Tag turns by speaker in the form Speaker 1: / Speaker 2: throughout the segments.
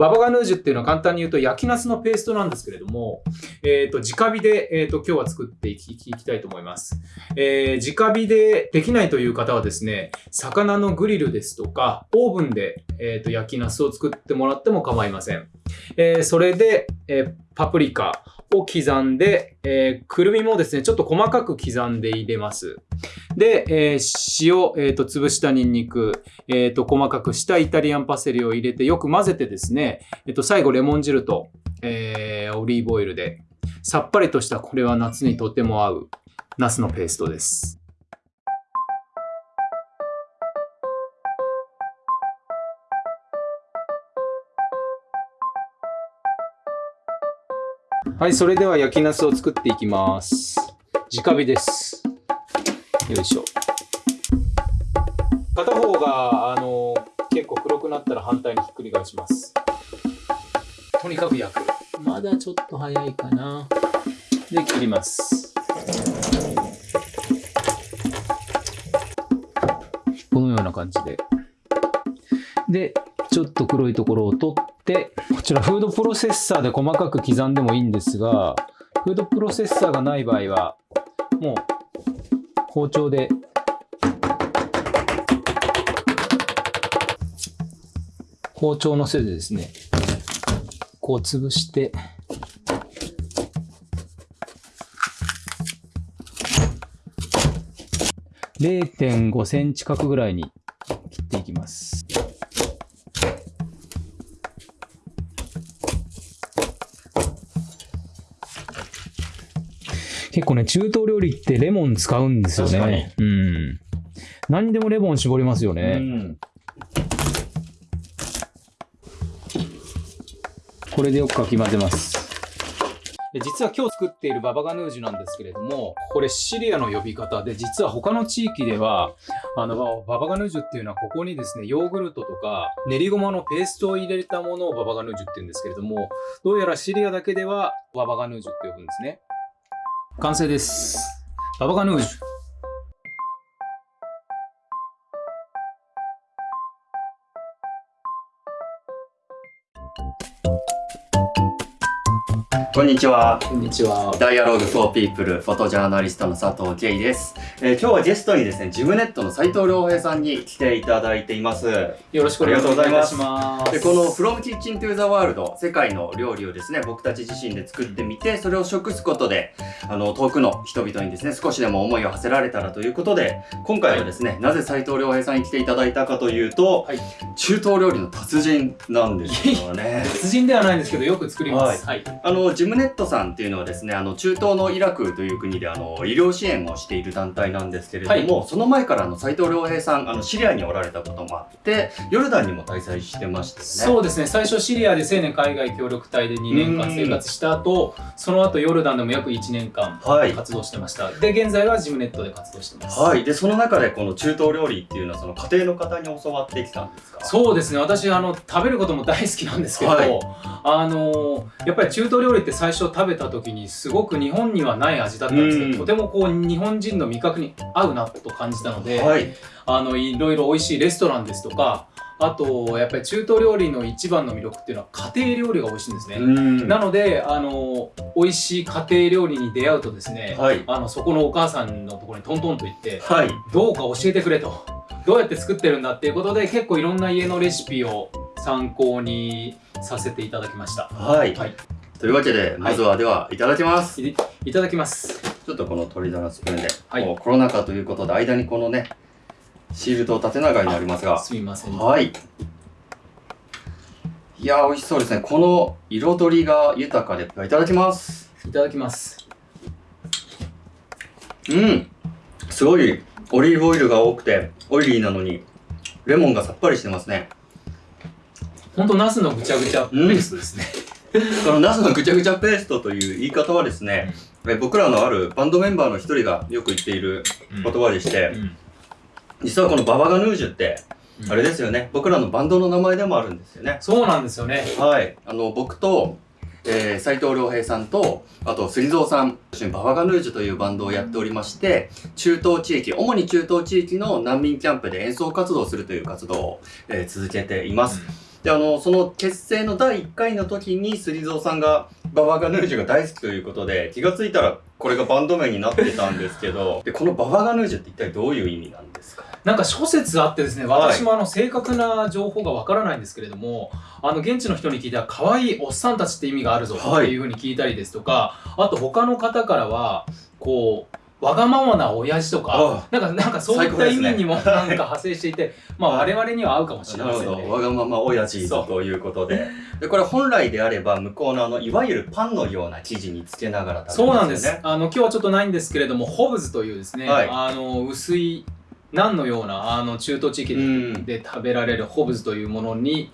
Speaker 1: ババガヌージュっていうのは簡単に言うと焼きナスのペーストなんですけれども、えっ、と、直火で、えっ、と、今日は作っていきいきたいと思います。えー直火でできないという方はですね、魚のグリルですとか、オーブンで、えっ、と、焼きナスを作ってもらっても構いません。えそれで、えーパプリカを刻んで、えーくるみもですね、ちょっと細かく刻んで入れます。で、えー塩、えーと、潰したニンニク、えーと、細かくしたイタリアンパセリを入れてよく混ぜてですね、えっと、最後レモン汁と、えオリーブオイルで、さっぱりとしたこれは夏にとても合うナスのペーストです。はい、それでは焼きナスを作っていきます。直火です。よいしょ。片方が、あの、結構黒くなったら反対にひっくり返します。とにかく焼く。まだちょっと早いかな。で、切ります。このような感じで。で、ちょっと黒いところを取って、こちらフードプロセッサーで細かく刻んでもいいんですが、フードプロセッサーがない場合は、もう包丁で包丁の背でですね、こう潰して、0.5センチ角ぐらいに切っていきます。結構ね、中東料理ってレモン使うんですよね。うん。何にでもレモン絞りますよね。
Speaker 2: うん
Speaker 1: これでよくかき混ぜます。で実は今日作っているババガヌージュなんですけれども、これシリアの呼び方で、実は他の地域では、あの、ババガヌージュっていうのはここにですね、ヨーグルトとか練りごまのペーストを入れたものをババガヌージュって言うんですけれども、どうやらシリアだけではババガヌージュって呼ぶんですね。完成です。ババガヌージュ。
Speaker 2: こんにちは。
Speaker 1: こんにちは。
Speaker 2: ダイアログフォーピープルフォトジャーナリストの佐藤圭です、えー今日はゲストにですね、ジムネットの斉藤良平さんに来ていただいています。
Speaker 1: よろしくお願いし
Speaker 2: ありがとう
Speaker 1: ます。
Speaker 2: でこの From Kitchen to the World 世界の料理をですね僕たち自身で作ってみてそれを食すことであの遠くの人々にですね少しでも思いを馳せられたらということで今回はですね、なぜ斉藤良平さんに来ていただいたかというと、
Speaker 1: はい
Speaker 2: 中東料理の達人なんですよね
Speaker 1: 達人ではないんですけど、よく作ります。はい。
Speaker 2: あのジムネットさんっていうのはですねあの中東のイラクという国であの医療支援をしている団体なんですけれども、その前からあの斉藤良平さんあのシリアにおられたこともあってヨルダンにも滞在してましたよね。
Speaker 1: そうですね。最初シリアで青年海外協力隊で2年間生活した後その後ヨルダンでも約1年間
Speaker 2: はい。
Speaker 1: 活動してました、で現在はジムネットで活動してます、
Speaker 2: はい、でその中でこの中東料理っていうのはその家庭の方に教わってきたんですか？
Speaker 1: そうですね。私あの食べることも大好きなんですけど、
Speaker 2: はい。
Speaker 1: あのやっぱり中東料理って最初食べた時にすごく日本にはない味だったんですけど、
Speaker 2: うん。
Speaker 1: とてもこう日本人の味覚に合うなと感じたので、
Speaker 2: はい。
Speaker 1: あのいろいろ美味しいレストランですとかあとやっぱり中東料理の一番の魅力っていうのは家庭料理が美味しいんですね、
Speaker 2: うん。
Speaker 1: なのであの美味しい家庭料理に出会うとですね、
Speaker 2: はい。
Speaker 1: あのそこのお母さんのところにトントンと行って
Speaker 2: はい。
Speaker 1: どうか教えてくれと。どうやって作ってるんだっていうことで結構いろんな家のレシピを参考にさせていただきました。
Speaker 2: はい、
Speaker 1: はい
Speaker 2: というわけでまずはではいただきます、
Speaker 1: いいただきます。
Speaker 2: ちょっとこの鶏皿スプーンで、
Speaker 1: はい。
Speaker 2: コロナ禍ということで間にこのねシールドを縦長になりますが。
Speaker 1: すみません。
Speaker 2: はい。いやー美味しそうですね。この彩りが豊かでいただきます。
Speaker 1: いただきます。
Speaker 2: うん。すごいオリーブオイルが多くてオイリーなのにレモンがさっぱりしてますね。
Speaker 1: ほんとナスのぐちゃぐちゃペーストですね、
Speaker 2: このナスのぐちゃぐちゃペーストという言い方はですね、え僕らのあるバンドメンバーの一人がよく言っている
Speaker 1: うん。
Speaker 2: 言葉でして、
Speaker 1: うん。
Speaker 2: 実はこのババガヌージュって、
Speaker 1: うん。
Speaker 2: あれですよね。僕らのバンドの名前でもあるんですよね。
Speaker 1: そうなんですよね。
Speaker 2: はい。あの僕とえー、斉藤良平さんとあと杉蔵さんババガヌージュというバンドをやっておりまして中東地域主に中東地域の難民キャンプで演奏活動をするという活動を、えー続けています、で、あの、その結成の第1回の時に、スリゾーさんが、ババガヌージュが大好きということで、気がついたら、これがバンド名になってたんですけど、で、このババガヌージュって一体どういう意味なんですか？
Speaker 1: なんか諸説あってですね、私もあの正確な情報がわからないんですけれども、あの現地の人に聞いたら可愛いおっさんたちって意味があるぞっていうふうに聞いたりですとか、あと他の方からは、こう、わがままな親父とか、なんか、なんかそういった意味にもなんか派生していて、まあ我々には合うかもしれませんね。
Speaker 2: わがまま親父ということで。で、これ本来であれば向こうのあの、いわゆるパンのような生地につけながら
Speaker 1: 食べますよね。そうなんです。あの、今日はちょっとないんですけれども、ホブズというですね、はい、あの、薄い、ナンのような、あの、中東地域で食べられるホブズというものに、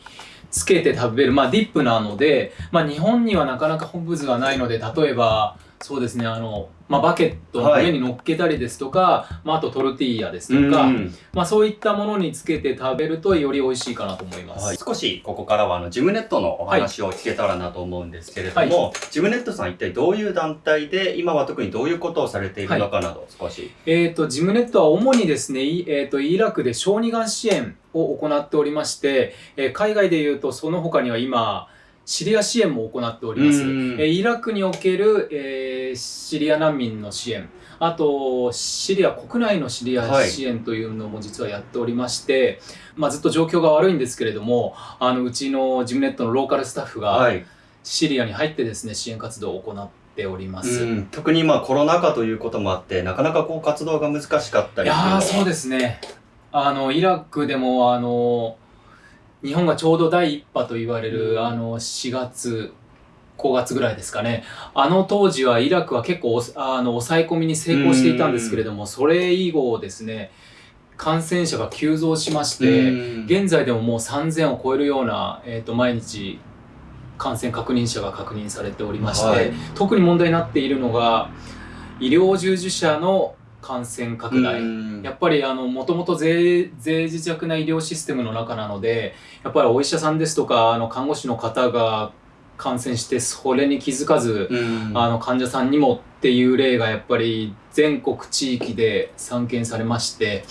Speaker 1: つけて食べる、まあディップなので、まあ日本にはなかなかホブズがないので、例えば、そうですね、あの、まあ、バケットの上に乗っけたりですとか、はい、まあ、あとトルティーヤですとか、まあ、そういったものにつけて食べるとより美味しいかなと思います。はい、
Speaker 2: 少しここからはあのジムネットのお話を聞けたらなと思うんですけれども、はい、ジムネットさん一体どういう団体で、今は特にどういうことをされているのかなど、少し。
Speaker 1: えっ、ー、と、ジムネットは主にですね、えっ、ー、と、イラクで小児がん支援を行っておりまして、えー、海外でいうとその他には今、シリア支援も行っております。えイラクにおける、えー、シリア難民の支援、あと、シリア国内のシリア支援というのも実はやっておりまして、はい、まあ、ずっと状況が悪いんですけれども、あのうちのジムネットのローカルスタッフがシリアに入ってですね、支援活動を行っております。
Speaker 2: 特に今コロナ禍ということもあって、なかなかこう活動が難しかったりい
Speaker 1: やそうですね。あの、イラクでも、あの、日本がちょうど第一波と言われる、あの、4月、5月ぐらいですかね。あの当時はイラクは結構あの抑え込みに成功していたんですけれども、それ以後ですね、感染者が急増しまして、現在でももう3000を超えるような、えっ、ー、と、毎日感染確認者が確認されておりまして、はい、特に問題になっているのが、医療従事者の感染拡大。やっぱりあの、もともと税、税自弱な医療システムの中なので、やっぱりお医者さんですとか、あの、看護師の方が感染して、それに気づかず、あの、患者さんにもっていう例がやっぱり全国地域で散見されまして、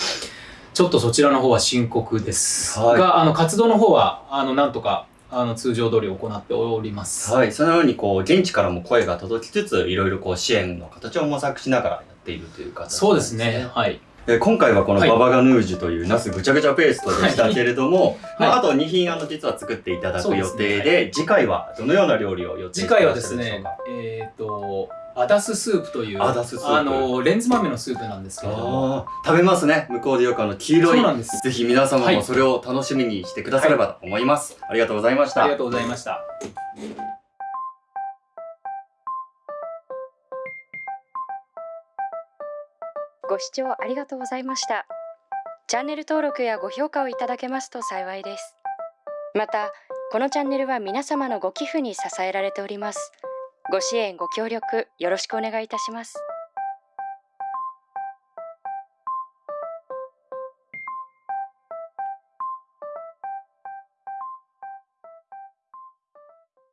Speaker 1: ちょっとそちらの方は深刻です。はい、が、あの、活動の方は、あの、なんとか、あの通常通り行っております。
Speaker 2: はい、そのようにこう現地からも声が届きつつ、いろいろこう支援の形を模索しながらっているという形、ね、
Speaker 1: そうですね。はい。
Speaker 2: え今回はこのババガヌージュというナスぐちゃぐちゃペーストでしたけれども、はい、まあ、あと2品あの実は作っていただく予定で、でねはい、次回はどのような料理を予定
Speaker 1: 次回はですね、えっ、ー、と、アダススープという、
Speaker 2: アダススープ
Speaker 1: あの、レンズ豆のスープなんですけれども。
Speaker 2: 食べますね。向こうでよくあの、黄色い。そうなんです。ぜひ皆様もそれを楽しみにしてくださればと思います。ありがとうございました。
Speaker 1: ありがとうございました。
Speaker 3: ご視聴ありがとうございました。チャンネル登録やご評価をいただけますと幸いです。また、このチャンネルは皆様のご寄付に支えられております。ご支援、ご協力、よろしくお願いいたします。